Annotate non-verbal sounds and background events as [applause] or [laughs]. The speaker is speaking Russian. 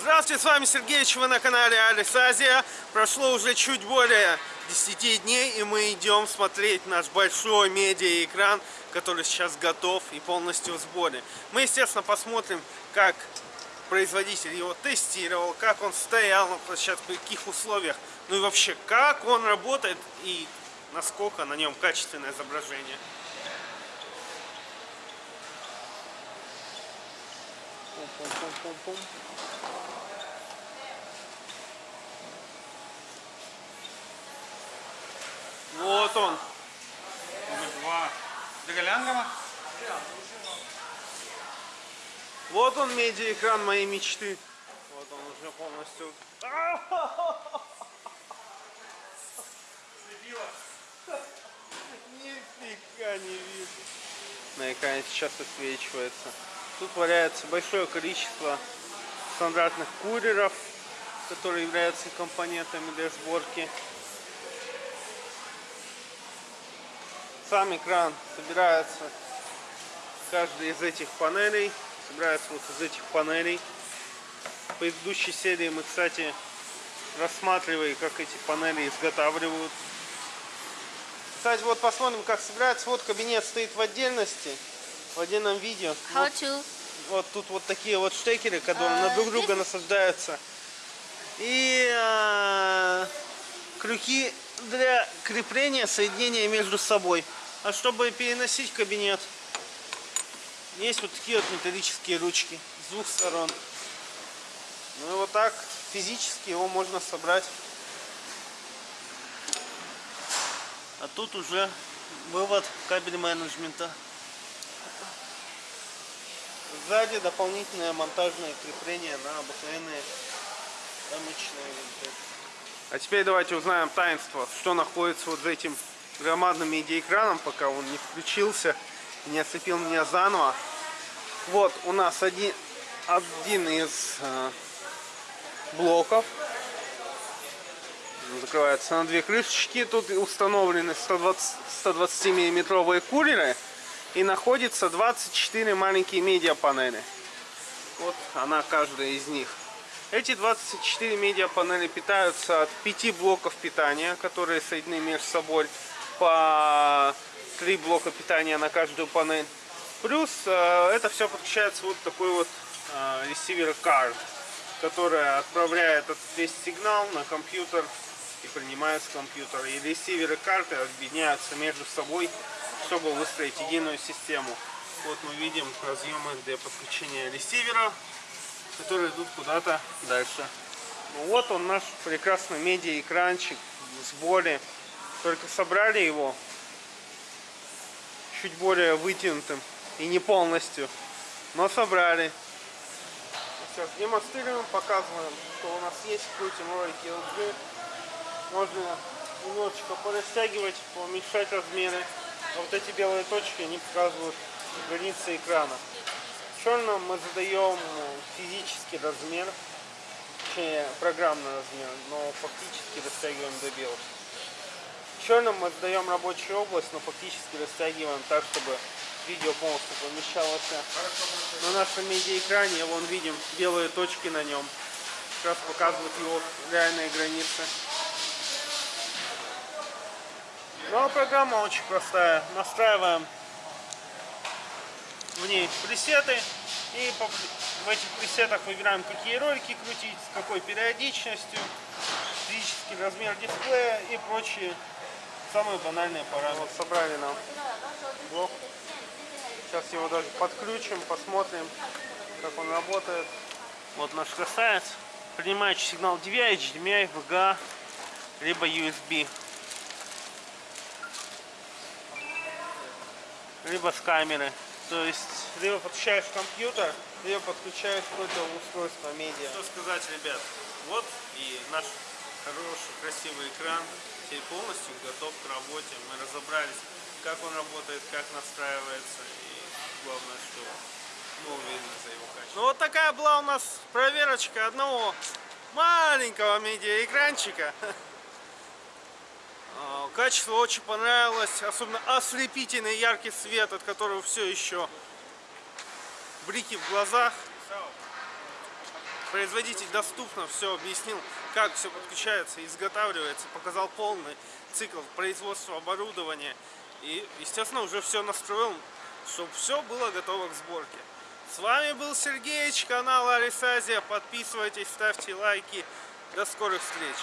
Здравствуйте, с вами Сергеевич, вы на канале Алис Азия. Прошло уже чуть более 10 дней, и мы идем смотреть наш большой медиаэкран, который сейчас готов и полностью в сборе. Мы, естественно, посмотрим, как производитель его тестировал, как он стоял на площадке, в каких условиях, ну и вообще, как он работает и насколько на нем качественное изображение. Вот он. Номер два. Доголянгова? Вот он, медиаэкран моей мечты. Вот он уже полностью. [laughs] Нифига не вижу. На экране сейчас отсвечивается. Тут валяется большое количество стандартных курьеров, которые являются компонентами для сборки. Сам экран собирается каждый из этих панелей. Собирается вот из этих панелей. В предыдущей серии мы, кстати, рассматривали, как эти панели изготавливают. Кстати, вот посмотрим, как собирается. Вот кабинет стоит в отдельности, в отдельном видео. How Вот, to? вот тут вот такие вот штекеры, которые А, на друг друга здесь- насаждаются. И а, крюки для крепления соединения между собой. А чтобы переносить кабинет, есть вот такие вот металлические ручки с двух сторон. Ну и вот так физически его можно собрать. А тут уже вывод кабель менеджмента. Сзади дополнительное монтажное крепление на обыкновенные рамочные винты. А теперь давайте узнаем таинство, что находится вот за этим громадным медиаэкраном, пока он не включился, не ослепил меня заново. Вот у нас один, один из э, блоков. Закрывается на две крышечки. Тут установлены 120, 120 миллиметровые кулеры. И находится 24 маленькие медиапанели. Вот она, каждая из них. Эти 24 медиапанели питаются от 5 блоков питания, которые соединены между собой по 3 блока питания на каждую панель. Плюс э, это все подключается вот такой вот э, ресивер card, который отправляет этот весь сигнал на компьютер и принимает с компьютера. И ресиверы карты объединяются между собой, чтобы выстроить единую систему. Вот мы видим разъемы для подключения ресивера, которые идут куда-то дальше. Ну вот он наш прекрасный медиа-экранчик в сборе. Только собрали его чуть более вытянутым и не полностью, но собрали. Сейчас демонстрируем, показываем, что у нас есть, крутим ролики LG. Можно немножечко порастягивать, уменьшать размеры. А вот эти белые точки, они показывают границы экрана. В мы задаем физический размер, точнее программный размер, но фактически растягиваем до белых. В мы задаем рабочую область, но фактически растягиваем так, чтобы видео полностью помещалось на нашем медиаэкране. Вон видим белые точки на нем. Как раз показывают его реальные границы. Ну а программа очень простая. Настраиваем в ней пресеты и в этих пресетах выбираем какие ролики крутить, с какой периодичностью, физический размер дисплея и прочие самые банальные параметры. Вот собрали нам блок. Сейчас его даже подключим, посмотрим, как он работает. Вот наш красавец. Принимающий сигнал DVI, HDMI, VGA, либо USB. Либо с камеры. То есть, либо подключаешь компьютер, либо подключаешь какое-то устройство медиа. Что сказать, ребят? Вот и наш хороший, красивый экран теперь полностью готов к работе. Мы разобрались, как он работает, как настраивается и главное, что мы уверены за его качество. Ну вот такая была у нас проверочка одного маленького медиаэкранчика. А, Качество очень понравилось, особенно ослепительный яркий свет, от которого все еще блики в глазах. Производитель доступно все объяснил, как все подключается, изготавливается, показал полный цикл производства оборудования. И, естественно, уже все настроил, чтобы все было готово к сборке. С вами был Сергеич, канал Арисазия. Подписывайтесь, ставьте лайки. До скорых встреч!